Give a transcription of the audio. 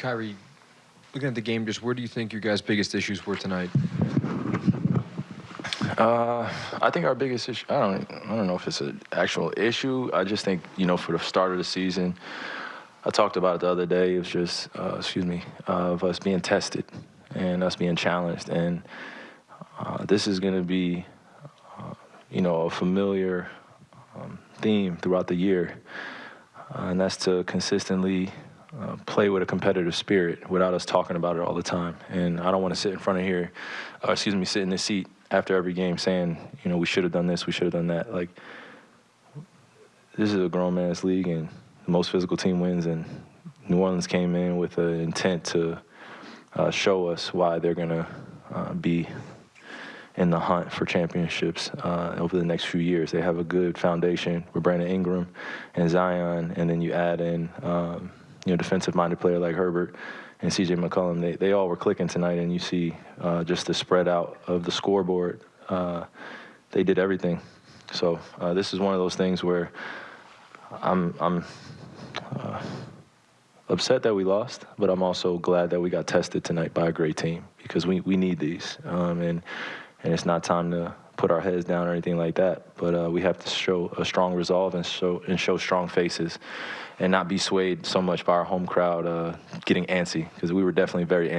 Kyrie, looking at the game, just where do you think your guys' biggest issues were tonight? Uh, I think our biggest issue. I don't. I don't know if it's an actual issue. I just think you know for the start of the season, I talked about it the other day. It was just, uh, excuse me, uh, of us being tested and us being challenged, and uh, this is going to be, uh, you know, a familiar um, theme throughout the year, uh, and that's to consistently uh, play with a competitive spirit without us talking about it all the time. And I don't want to sit in front of here, uh, excuse me, sit in this seat after every game saying, you know, we should have done this, we should have done that. Like, this is a grown man's league, and the most physical team wins. And New Orleans came in with an intent to uh, show us why they're going to uh, be in the hunt for championships uh, over the next few years. They have a good foundation with Brandon Ingram and Zion, and then you add in. Um, you know, defensive-minded player like Herbert and C.J. McCollum, they, they all were clicking tonight, and you see uh, just the spread out of the scoreboard. Uh, they did everything. So uh, this is one of those things where I'm, I'm uh, upset that we lost, but I'm also glad that we got tested tonight by a great team because we, we need these. Um, and, and it's not time to put our heads down or anything like that. But uh, we have to show a strong resolve and show and show strong faces, and not be swayed so much by our home crowd uh, getting antsy because we were definitely very. Antsy.